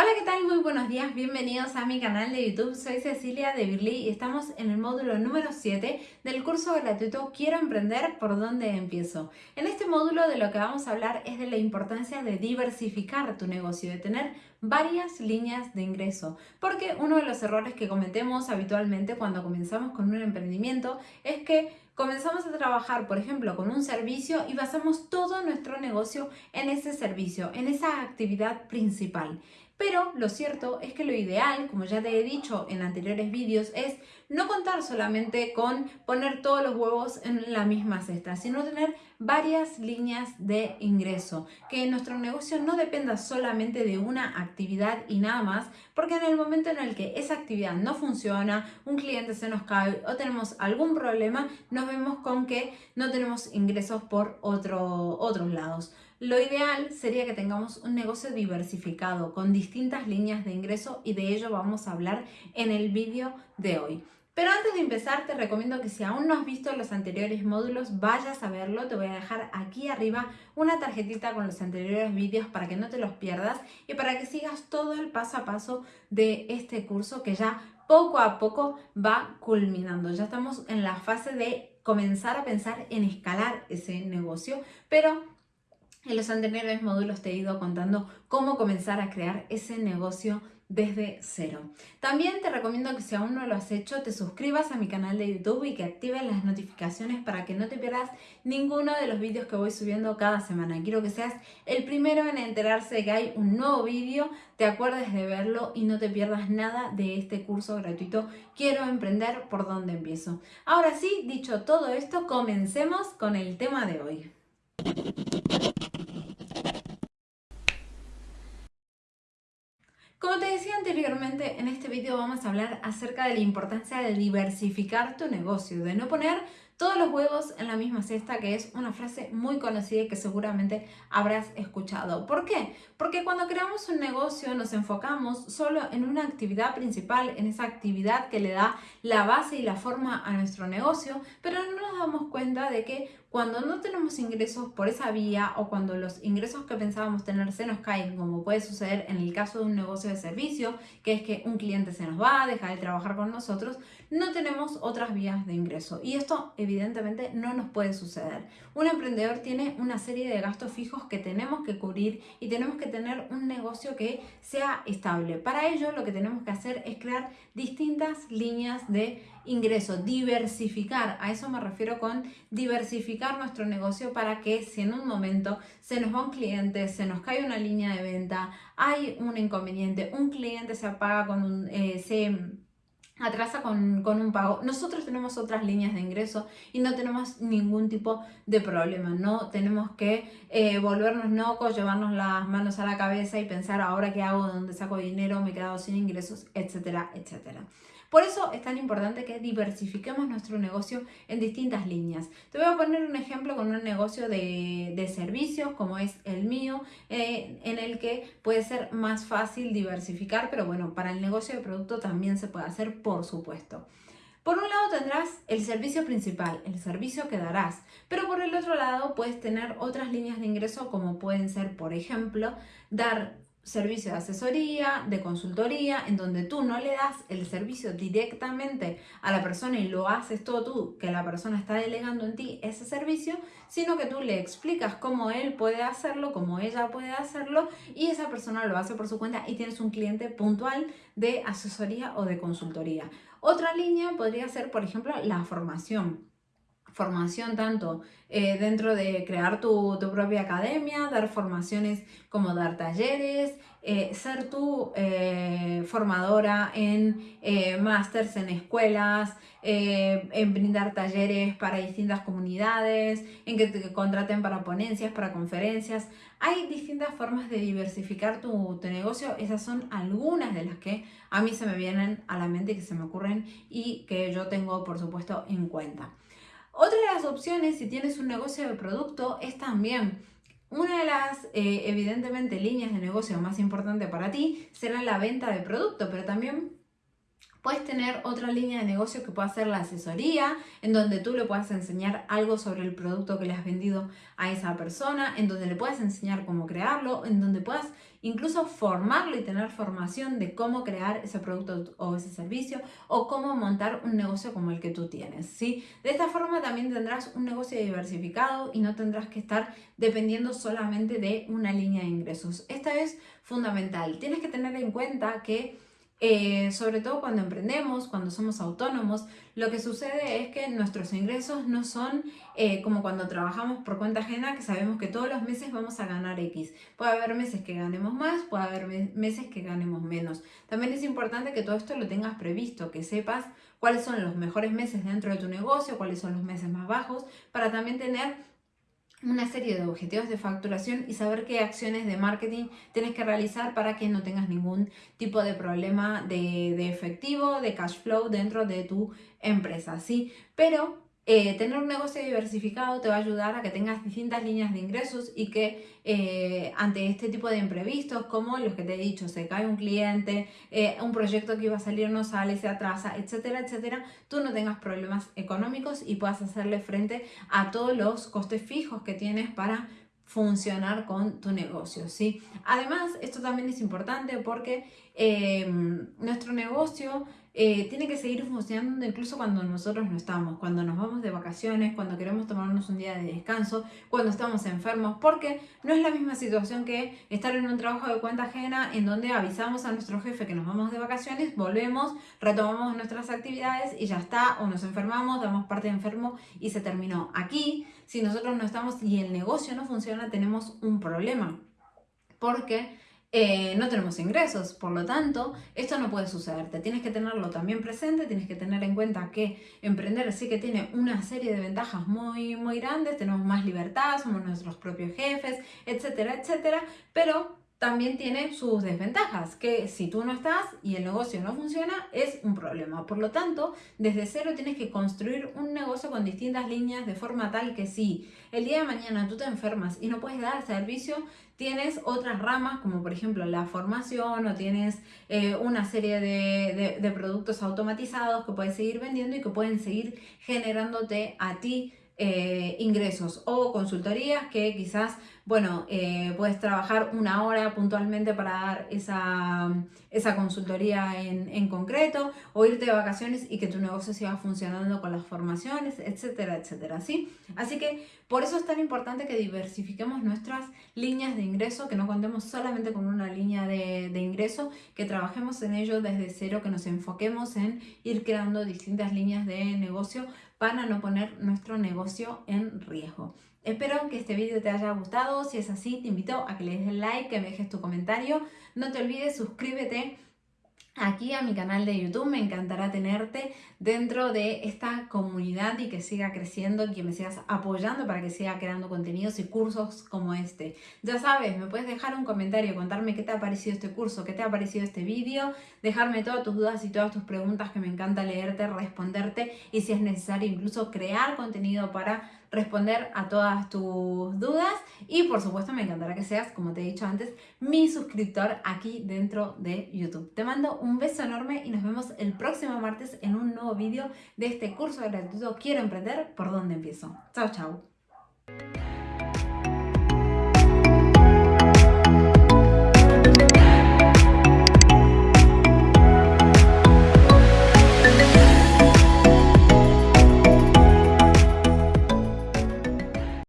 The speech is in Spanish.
Hola, ¿qué tal? Muy buenos días, bienvenidos a mi canal de YouTube. Soy Cecilia de Birly y estamos en el módulo número 7 del curso gratuito Quiero emprender, ¿por dónde empiezo? En este módulo de lo que vamos a hablar es de la importancia de diversificar tu negocio, de tener varias líneas de ingreso. Porque uno de los errores que cometemos habitualmente cuando comenzamos con un emprendimiento es que comenzamos a trabajar, por ejemplo, con un servicio y basamos todo nuestro negocio en ese servicio, en esa actividad principal. Pero lo cierto es que lo ideal, como ya te he dicho en anteriores vídeos, es no contar solamente con poner todos los huevos en la misma cesta, sino tener varias líneas de ingreso, que nuestro negocio no dependa solamente de una actividad y nada más, porque en el momento en el que esa actividad no funciona, un cliente se nos cae o tenemos algún problema, nos vemos con que no tenemos ingresos por otro, otros lados. Lo ideal sería que tengamos un negocio diversificado con distintas líneas de ingreso y de ello vamos a hablar en el vídeo de hoy. Pero antes de empezar te recomiendo que si aún no has visto los anteriores módulos vayas a verlo. Te voy a dejar aquí arriba una tarjetita con los anteriores vídeos para que no te los pierdas y para que sigas todo el paso a paso de este curso que ya poco a poco va culminando. Ya estamos en la fase de comenzar a pensar en escalar ese negocio, pero en los anteriores módulos te he ido contando cómo comenzar a crear ese negocio desde cero. También te recomiendo que si aún no lo has hecho, te suscribas a mi canal de YouTube y que actives las notificaciones para que no te pierdas ninguno de los vídeos que voy subiendo cada semana. Quiero que seas el primero en enterarse de que hay un nuevo vídeo, te acuerdes de verlo y no te pierdas nada de este curso gratuito Quiero emprender por dónde empiezo. Ahora sí, dicho todo esto, comencemos con el tema de hoy. Como te decía anteriormente, en este vídeo vamos a hablar acerca de la importancia de diversificar tu negocio, de no poner todos los huevos en la misma cesta, que es una frase muy conocida y que seguramente habrás escuchado. ¿Por qué? Porque cuando creamos un negocio nos enfocamos solo en una actividad principal, en esa actividad que le da la base y la forma a nuestro negocio, pero no nos damos cuenta de que cuando no tenemos ingresos por esa vía o cuando los ingresos que pensábamos tener se nos caen, como puede suceder en el caso de un negocio de servicio, que es que un cliente se nos va, deja de trabajar con nosotros, no tenemos otras vías de ingreso. Y esto evidentemente no nos puede suceder. Un emprendedor tiene una serie de gastos fijos que tenemos que cubrir y tenemos que tener un negocio que sea estable. Para ello lo que tenemos que hacer es crear distintas líneas de ingreso, diversificar. A eso me refiero con diversificar nuestro negocio para que si en un momento se nos va un cliente, se nos cae una línea de venta, hay un inconveniente, un cliente se apaga con un... Eh, se atrasa con, un pago. Nosotros tenemos otras líneas de ingreso y no tenemos ningún tipo de problema. No tenemos que eh, volvernos locos, llevarnos las manos a la cabeza y pensar ahora qué hago, dónde saco dinero, me he quedado sin ingresos, etcétera, etcétera. Por eso es tan importante que diversifiquemos nuestro negocio en distintas líneas. Te voy a poner un ejemplo con un negocio de, servicios como es el mío, eh, en el que puede ser más fácil diversificar, pero bueno, para el negocio de producto también se puede hacer, por supuesto. Por un lado tendrás el servicio principal, el servicio que darás, pero por el otro lado puedes tener otras líneas de ingreso como pueden ser, por ejemplo, dar servicio de asesoría, de consultoría, en donde tú no le das el servicio directamente a la persona y lo haces todo tú, que la persona está delegando en ti ese servicio, sino que tú le explicas cómo él puede hacerlo, cómo ella puede hacerlo y esa persona lo hace por su cuenta y tienes un cliente puntual de asesoría o de consultoría. Otra línea podría ser, por ejemplo, la formación formación tanto eh, dentro de crear tu, propia academia, dar formaciones como dar talleres, eh, ser tú eh, formadora en másters en escuelas, en brindar talleres para distintas comunidades, en que te contraten para ponencias, para conferencias. Hay distintas formas de diversificar tu, tu negocio, esas son algunas de las que a mí se me vienen a la mente, que se me ocurren y que yo tengo por supuesto en cuenta. Otra de las opciones, si tienes un negocio de producto, es también una de las, eh, evidentemente, líneas de negocio más importante para ti será la venta de producto, pero también Puedes tener otra línea de negocio que pueda ser la asesoría, en donde tú le puedas enseñar algo sobre el producto que le has vendido a esa persona, en donde le puedas enseñar cómo crearlo, en donde puedas incluso formarlo y tener formación de cómo crear ese producto o ese servicio o cómo montar un negocio como el que tú tienes, ¿sí? De esta forma también tendrás un negocio diversificado y no tendrás que estar dependiendo solamente de una línea de ingresos. Esta es fundamental. Tienes que tener en cuenta que eh, sobre todo cuando emprendemos, cuando somos autónomos, lo que sucede es que nuestros ingresos no son eh, como cuando trabajamos por cuenta ajena, que sabemos que todos los meses vamos a ganar X. Puede haber meses que ganemos más, puede haber meses que ganemos menos. También es importante que todo esto lo tengas previsto, que sepas cuáles son los mejores meses dentro de tu negocio, cuáles son los meses más bajos, para también tener una serie de objetivos de facturación y saber qué acciones de marketing tienes que realizar para que no tengas ningún tipo de problema de, de efectivo, de cash flow dentro de tu empresa, ¿sí? Pero eh, tener un negocio diversificado te va a ayudar a que tengas distintas líneas de ingresos y que eh, ante este tipo de imprevistos, como los que te he dicho, se cae un cliente, eh, un proyecto que iba a salir no sale, se atrasa, etcétera, etcétera, tú no tengas problemas económicos y puedas hacerle frente a todos los costes fijos que tienes para funcionar con tu negocio, ¿sí? Además, esto también es importante porque nuestro negocio eh, tiene que seguir funcionando incluso cuando nosotros no estamos, cuando nos vamos de vacaciones, cuando queremos tomarnos un día de descanso, cuando estamos enfermos, porque no es la misma situación que estar en un trabajo de cuenta ajena en donde avisamos a nuestro jefe que nos vamos de vacaciones, volvemos, retomamos nuestras actividades y ya está, o nos enfermamos, damos parte de enfermo y se terminó. Aquí, si nosotros no estamos y el negocio no funciona, tenemos un problema, porque eh, no tenemos ingresos. Por lo tanto, esto no puede sucederte. Tienes que tenerlo también presente, tienes que tener en cuenta que emprender sí que tiene una serie de ventajas muy, muy grandes, tenemos más libertad, somos nuestros propios jefes, etcétera, etcétera, pero también tiene sus desventajas, que si tú no estás y el negocio no funciona, es un problema. Por lo tanto, desde cero tienes que construir un negocio con distintas líneas de forma tal que si el día de mañana tú te enfermas y no puedes dar servicio, tienes otras ramas como por ejemplo la formación o tienes eh, una serie de, de productos automatizados que puedes seguir vendiendo y que pueden seguir generándote a ti eh, ingresos o consultorías que quizás, bueno, eh, puedes trabajar una hora puntualmente para dar esa, esa consultoría en, en, concreto o irte de vacaciones y que tu negocio siga funcionando con las formaciones, etcétera, etcétera, ¿sí? Así que por eso es tan importante que diversifiquemos nuestras líneas de ingreso, que no contemos solamente con una línea de, de ingreso, que trabajemos en ello desde cero, que nos enfoquemos en ir creando distintas líneas de negocio para no poner nuestro negocio en riesgo. Espero que este vídeo te haya gustado, si es así te invito a que le des like, que me dejes tu comentario, no te olvides suscríbete aquí a mi canal de YouTube. Me encantará tenerte dentro de esta comunidad y que siga creciendo y que me sigas apoyando para que siga creando contenidos y cursos como este. Ya sabes, me puedes dejar un comentario, contarme qué te ha parecido este curso, qué te ha parecido este vídeo, dejarme todas tus dudas y todas tus preguntas que me encanta leerte, responderte y si es necesario incluso crear contenido para responder a todas tus dudas y por supuesto me encantará que seas, como te he dicho antes, mi suscriptor aquí dentro de YouTube. Te mando un beso enorme y nos vemos el próximo martes en un nuevo vídeo de este curso gratuito Quiero Emprender, ¿por dónde empiezo? Chao, chao.